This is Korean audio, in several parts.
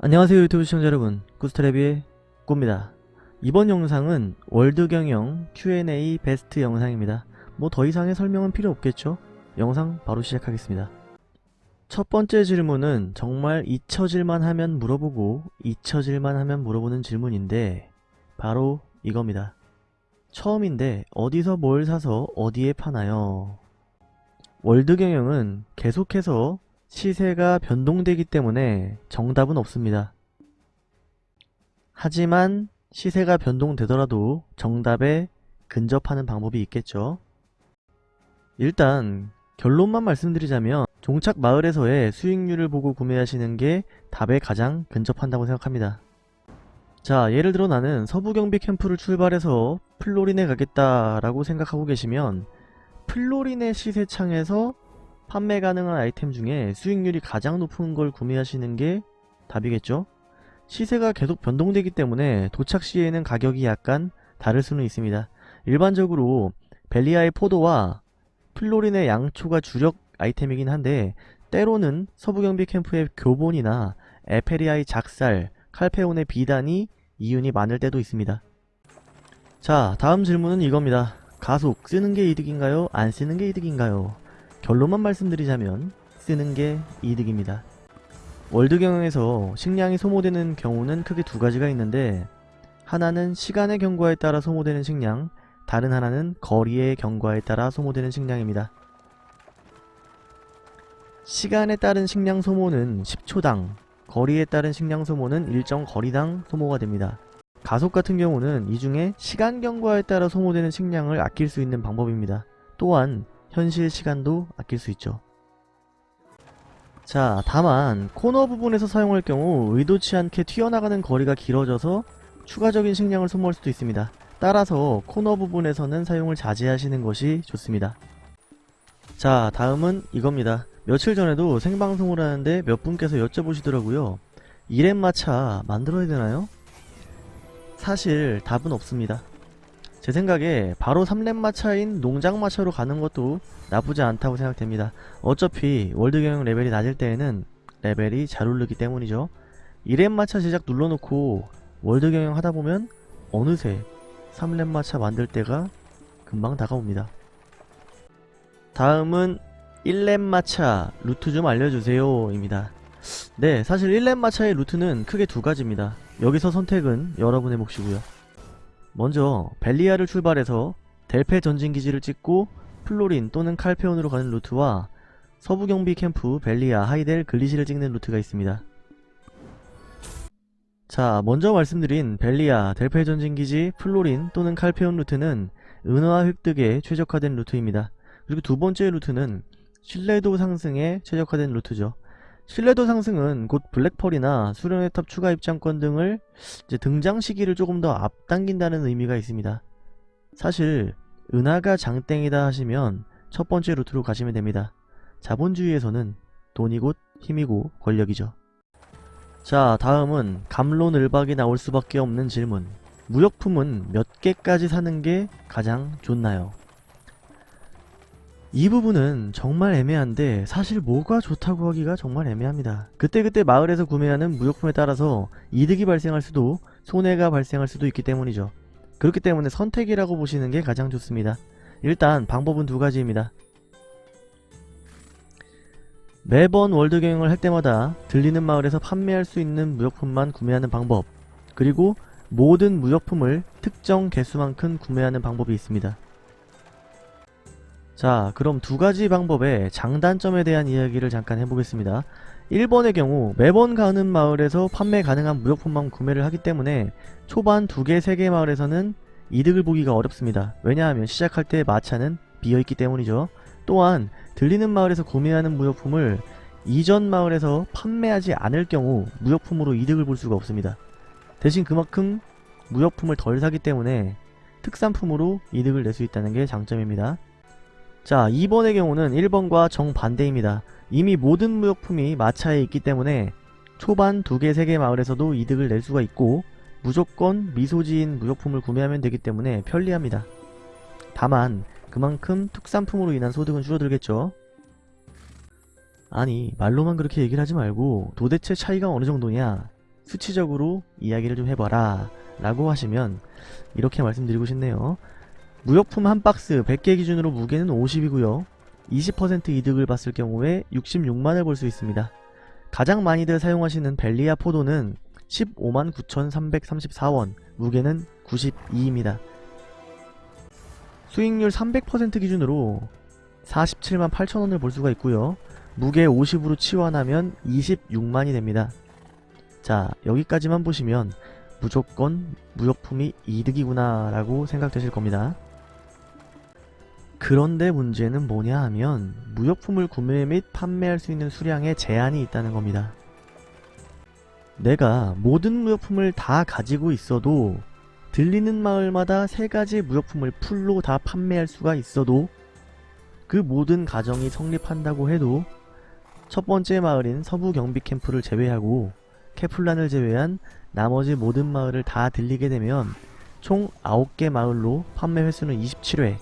안녕하세요 유튜브 시청자 여러분. 구스트레비의 꾸입니다. 이번 영상은 월드경영 Q&A 베스트 영상입니다. 뭐 더 이상의 설명은 필요 없겠죠? 영상 바로 시작하겠습니다. 첫 번째 질문은 정말 잊혀질만 하면 물어보고 잊혀질만 하면 물어보는 질문인데 바로 이겁니다. 처음인데 어디서 뭘 사서 어디에 파나요? 월드경영은 계속해서 시세가 변동되기 때문에 정답은 없습니다. 하지만 시세가 변동되더라도 정답에 근접하는 방법이 있겠죠. 일단 결론만 말씀드리자면 종착 마을에서의 수익률을 보고 구매하시는 게 답에 가장 근접한다고 생각합니다. 자 예를 들어 나는 서부경비 캠프를 출발해서 플로린에 가겠다라고 생각하고 계시면 플로린의 시세창에서 판매 가능한 아이템 중에 수익률이 가장 높은 걸 구매하시는 게 답이겠죠? 시세가 계속 변동되기 때문에 도착 시에는 가격이 약간 다를 수는 있습니다. 일반적으로 벨리아의 포도와 플로린의 양초가 주력 아이템이긴 한데 때로는 서부경비 캠프의 교본이나 에페리아의 작살, 칼페온의 비단이 이윤이 많을 때도 있습니다. 자 다음 질문은 이겁니다. 가속 쓰는 게 이득인가요? 안 쓰는 게 이득인가요? 결론만 말씀드리자면 쓰는 게 이득입니다. 월드 경영에서 식량이 소모되는 경우는 크게 두 가지가 있는데 하나는 시간의 경과에 따라 소모되는 식량, 다른 하나는 거리의 경과에 따라 소모되는 식량입니다. 시간에 따른 식량 소모는 10초당, 거리에 따른 식량 소모는 일정 거리당 소모가 됩니다. 가속 같은 경우는 이 중에 시간 경과에 따라 소모되는 식량을 아낄 수 있는 방법입니다. 또한 현실 시간도 아낄 수 있죠. 자 다만 코너 부분에서 사용할 경우 의도치 않게 튀어나가는 거리가 길어져서 추가적인 식량을 소모할 수도 있습니다. 따라서 코너 부분에서는 사용을 자제하시는 것이 좋습니다. 자 다음은 이겁니다. 며칠 전에도 생방송을 하는데 몇 분께서 여쭤보시더라고요. 이렙마차 만들어야 되나요? 사실 답은 없습니다. 제 생각에 바로 3렙마차인 농장마차로 가는 것도 나쁘지 않다고 생각됩니다. 어차피 월드 경영 레벨이 낮을 때에는 레벨이 잘 오르기 때문이죠. 1렙마차 제작 눌러놓고 월드 경영 하다보면 어느새 3렙마차 만들 때가 금방 다가옵니다. 다음은 1렙마차 루트 좀 알려주세요 입니다. 네 사실 1렙마차의 루트는 크게 두 가지입니다. 여기서 선택은 여러분의 몫이고요. 먼저 벨리아를 출발해서 델페 전진기지를 찍고 플로린 또는 칼페온으로 가는 루트와 서부경비 캠프 벨리아 하이델 글리시를 찍는 루트가 있습니다. 자 먼저 말씀드린 벨리아 델페 전진기지 플로린 또는 칼페온 루트는 은화 획득에 최적화된 루트입니다. 그리고 두 번째 루트는 신뢰도 상승에 최적화된 루트죠. 신뢰도 상승은 곧 블랙펄이나 수련의 탑 추가 입장권 등을 등장 시기를 조금 더 앞당긴다는 의미가 있습니다. 사실 은화가 장땡이다 하시면 첫 번째 루트로 가시면 됩니다. 자본주의에서는 돈이 곧 힘이고 권력이죠. 자 다음은 갑론을박이 나올 수밖에 없는 질문 무역품은 몇 개까지 사는 게 가장 좋나요? 이 부분은 정말 애매한데 사실 뭐가 좋다고 하기가 정말 애매합니다. 그때그때 마을에서 구매하는 무역품에 따라서 이득이 발생할 수도 손해가 발생할 수도 있기 때문이죠. 그렇기 때문에 선택이라고 보시는 게 가장 좋습니다. 일단 방법은 두 가지입니다. 매번 월드 경영을 할 때마다 들리는 마을에서 판매할 수 있는 무역품만 구매하는 방법 그리고 모든 무역품을 특정 개수만큼 구매하는 방법이 있습니다. 자 그럼 두 가지 방법의 장단점에 대한 이야기를 잠깐 해보겠습니다. 1번의 경우 매번 가는 마을에서 판매 가능한 무역품만 구매를 하기 때문에 초반 2개, 3개 마을에서는 이득을 보기가 어렵습니다. 왜냐하면 시작할 때 마차는 비어있기 때문이죠. 또한 들리는 마을에서 구매하는 무역품을 이전 마을에서 판매하지 않을 경우 무역품으로 이득을 볼 수가 없습니다. 대신 그만큼 무역품을 덜 사기 때문에 특산품으로 이득을 낼 수 있다는 게 장점입니다. 자 2번의 경우는 1번과 정반대입니다. 이미 모든 무역품이 마차에 있기 때문에 초반 2개 3개 마을에서도 이득을 낼 수가 있고 무조건 미소지인 무역품을 구매하면 되기 때문에 편리합니다. 다만 그만큼 특산품으로 인한 소득은 줄어들겠죠. 아니 말로만 그렇게 얘기를 하지 말고 도대체 차이가 어느 정도냐 수치적으로 이야기를 좀 해봐라 라고 하시면 이렇게 말씀드리고 싶네요. 무역품 한 박스 100개 기준으로 무게는 50이고요. 20% 이득을 봤을 경우에 66만을 볼 수 있습니다. 가장 많이들 사용하시는 벨리아 포도는 15만 9,334원, 무게는 92입니다. 수익률 300% 기준으로 47만 8천원을 볼 수가 있고요. 무게 50으로 치환하면 26만이 됩니다. 자, 여기까지만 보시면 무조건 무역품이 이득이구나 라고 생각되실 겁니다. 그런데 문제는 뭐냐 하면 무역품을 구매 및 판매할 수 있는 수량에 제한이 있다는 겁니다. 내가 모든 무역품을 다 가지고 있어도 들리는 마을마다 세 가지 무역품을 풀로 다 판매할 수가 있어도 그 모든 가정이 성립한다고 해도 첫 번째 마을인 서부 경비 캠프를 제외하고 케플란을 제외한 나머지 모든 마을을 다 들리게 되면 총 9개 마을로 판매 횟수는 27회,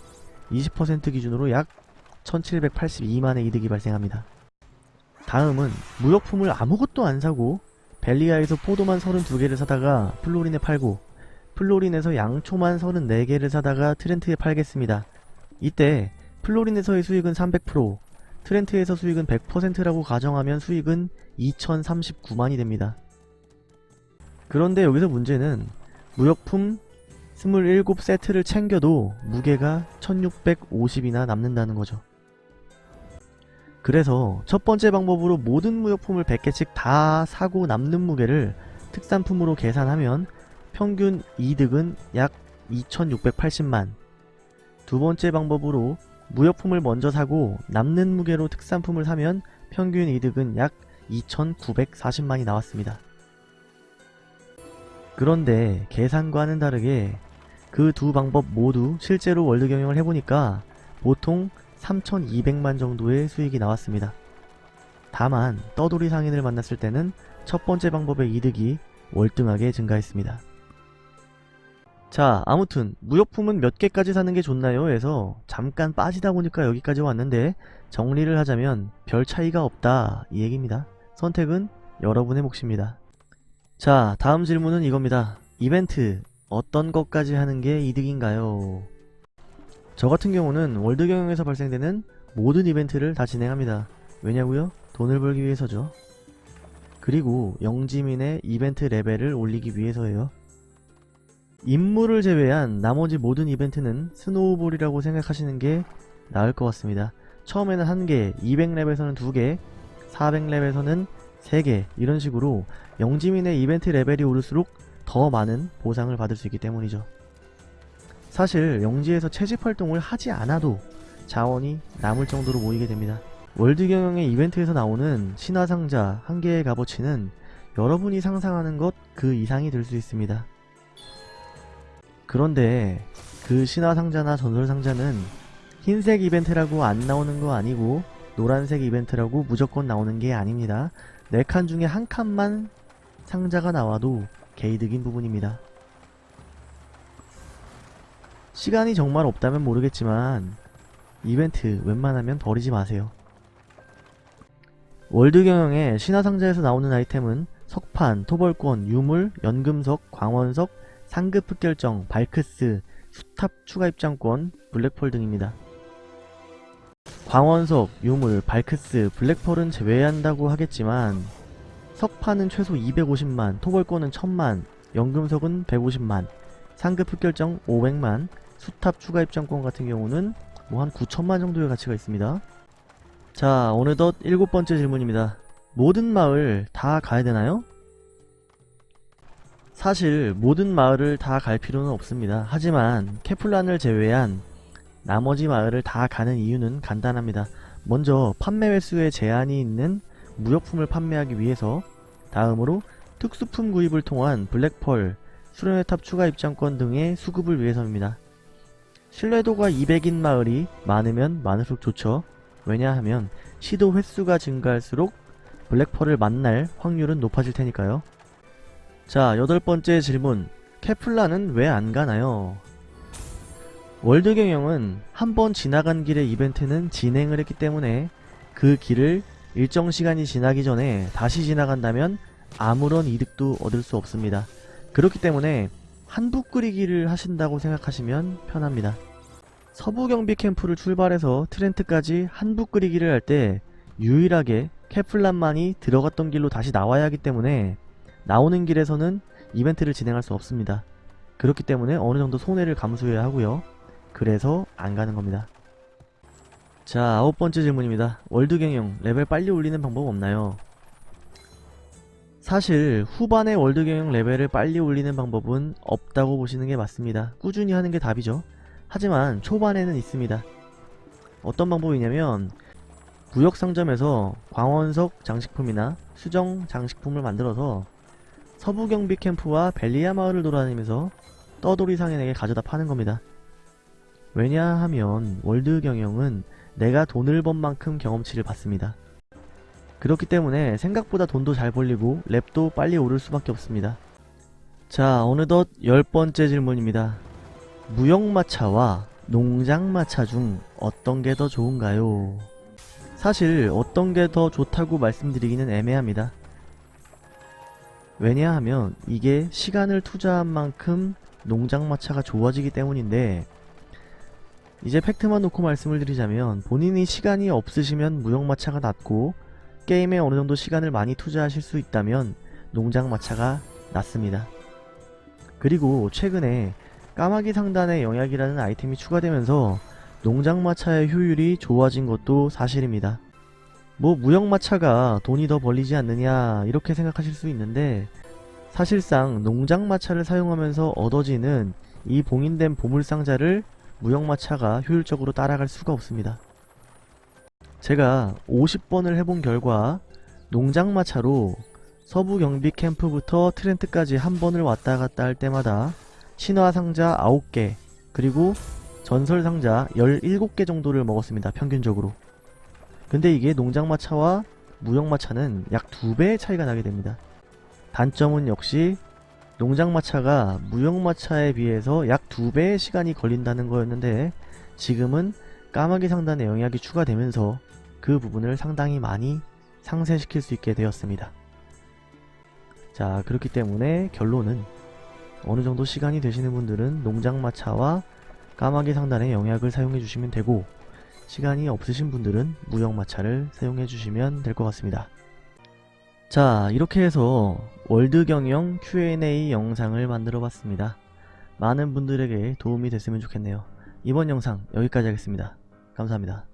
20% 기준으로 약 1782만의 이득이 발생합니다. 다음은 무역품을 아무것도 안 사고 벨리아에서 포도만 32개를 사다가 플로린에 팔고 플로린에서 양초만 34개를 사다가 트렌트에 팔겠습니다. 이때 플로린에서의 수익은 300%, 트렌트에서 수익은 100%라고 가정하면 수익은 2039만이 됩니다. 그런데 여기서 문제는 무역품 27세트를 챙겨도 무게가 1650이나 남는다는 거죠. 그래서 첫 번째 방법으로 모든 무역품을 100개씩 다 사고 남는 무게를 특산품으로 계산하면 평균 이득은 약 2680만 두 번째 방법으로 무역품을 먼저 사고 남는 무게로 특산품을 사면 평균 이득은 약 2940만이 나왔습니다. 그런데 계산과는 다르게 그 두 방법 모두 실제로 월드 경영을 해보니까 보통 3200만 정도의 수익이 나왔습니다. 다만 떠돌이 상인을 만났을 때는 첫 번째 방법의 이득이 월등하게 증가했습니다. 자 아무튼 무역품은 몇 개까지 사는 게 좋나요? 해서 잠깐 빠지다 보니까 여기까지 왔는데 정리를 하자면 별 차이가 없다 이 얘기입니다. 선택은 여러분의 몫입니다. 자 다음 질문은 이겁니다. 이벤트 어떤 것까지 하는 게 이득인가요? 저 같은 경우는 월드 경영에서 발생되는 모든 이벤트를 다 진행합니다. 왜냐고요? 돈을 벌기 위해서죠. 그리고 영지민의 이벤트 레벨을 올리기 위해서예요. 임무를 제외한 나머지 모든 이벤트는 snowball이라고 생각하시는 게 나을 것 같습니다. 처음에는 1개, 200렙에서는 2개, 400렙에서는 3개 이런 식으로 영지민의 이벤트 레벨이 오를수록 더 많은 보상을 받을 수 있기 때문이죠. 사실 영지에서 채집 활동을 하지 않아도 자원이 남을 정도로 모이게 됩니다. 월드 경영의 이벤트에서 나오는 신화상자 한 개의 값어치는 여러분이 상상하는 것 그 이상이 될 수 있습니다. 그런데 그 신화상자나 전설상자는 흰색 이벤트라고 안 나오는 거 아니고 노란색 이벤트라고 무조건 나오는 게 아닙니다. 4칸 중에 한 칸만 상자가 나와도 개이득인 부분입니다. 시간이 정말 없다면 모르겠지만 이벤트 웬만하면 버리지 마세요. 월드 경영의 신화상자에서 나오는 아이템은 석판, 토벌권, 유물, 연금석, 광원석, 상급 흑결정, 발크스, 수탑 추가 입장권, 블랙펄 등입니다. 광원석, 유물, 발크스, 블랙펄은 제외한다고 하겠지만 석판은 최소 250만, 토벌권은 1000만, 연금석은 150만, 상급 흑결정 500만, 수탑 추가 입장권 같은 경우는 뭐 한 9천만 정도의 가치가 있습니다. 자 어느덧 일곱 번째 질문입니다. 모든 마을 다 가야 되나요? 사실 모든 마을을 다 갈 필요는 없습니다. 하지만 케플란을 제외한 나머지 마을을 다 가는 이유는 간단합니다. 먼저 판매 횟수에 제한이 있는 무역품을 판매하기 위해서 다음으로 특수품 구입을 통한 블랙펄, 수련의 탑 추가 입장권 등의 수급을 위해서입니다. 신뢰도가 200인 마을이 많으면 많을수록 좋죠. 왜냐하면 시도 횟수가 증가할수록 블랙펄을 만날 확률은 높아질 테니까요. 자, 여덟 번째 질문. 케플라는 왜 안 가나요? 월드 경영은 한 번 지나간 길의 이벤트는 진행을 했기 때문에 그 길을 일정 시간이 지나기 전에 다시 지나간다면 아무런 이득도 얻을 수 없습니다. 그렇기 때문에 한북 끓이기를 하신다고 생각하시면 편합니다. 서부 경비 캠프를 출발해서 트렌트까지 한북 끓이기를 할 때 유일하게 케플란만이 들어갔던 길로 다시 나와야 하기 때문에 나오는 길에서는 이벤트를 진행할 수 없습니다. 그렇기 때문에 어느 정도 손해를 감수해야 하고요. 그래서 안 가는 겁니다. 자, 아홉 번째 질문입니다. 월드 경영 레벨 빨리 올리는 방법 없나요? 사실 후반에 월드 경영 레벨을 빨리 올리는 방법은 없다고 보시는 게 맞습니다. 꾸준히 하는 게 답이죠. 하지만 초반에는 있습니다. 어떤 방법이냐면 구역 상점에서 광원석 장식품이나 수정 장식품을 만들어서 서부 경비 캠프와 벨리아 마을을 돌아다니면서 떠돌이 상인에게 가져다 파는 겁니다. 왜냐하면 월드 경영은 내가 돈을 번 만큼 경험치를 받습니다. 그렇기 때문에 생각보다 돈도 잘 벌리고 랩도 빨리 오를 수밖에 없습니다. 자 어느덧 열 번째 질문입니다. 무역마차와 농장마차 중 어떤 게 더 좋은가요? 사실 어떤 게 더 좋다고 말씀드리기는 애매합니다. 왜냐하면 이게 시간을 투자한 만큼 농장마차가 좋아지기 때문인데 이제 팩트만 놓고 말씀을 드리자면 본인이 시간이 없으시면 무역마차가 낫고 게임에 어느 정도 시간을 많이 투자하실 수 있다면 농장마차가 낫습니다. 그리고 최근에 까마귀 상단의 영약이라는 아이템이 추가되면서 농장마차의 효율이 좋아진 것도 사실입니다. 뭐 무역마차가 돈이 더 벌리지 않느냐 이렇게 생각하실 수 있는데 사실상 농장마차를 사용하면서 얻어지는 이 봉인된 보물상자를 무역마차가 효율적으로 따라갈 수가 없습니다. 제가 50번을 해본 결과 농장마차로 서부 경비 캠프부터 트렌트까지 한 번을 왔다 갔다 할 때마다 신화 상자 9개 그리고 전설 상자 17개 정도를 먹었습니다. 평균적으로. 근데 이게 농장마차와 무역마차는 약 2배의 차이가 나게 됩니다. 단점은 역시 농장마차가 무역마차에 비해서 약 2배의 시간이 걸린다는 거였는데 지금은 까마귀 상단의 영약이 추가되면서 그 부분을 상당히 많이 상쇄시킬 수 있게 되었습니다. 자 그렇기 때문에 결론은 어느 정도 시간이 되시는 분들은 농장마차와 까마귀 상단의 영약을 사용해 주시면 되고 시간이 없으신 분들은 무역마차를 사용해 주시면 될 것 같습니다. 자 이렇게 해서 월드경영 Q&A 영상을 만들어 봤습니다. 많은 분들에게 도움이 됐으면 좋겠네요. 이번 영상 여기까지 하겠습니다. 감사합니다.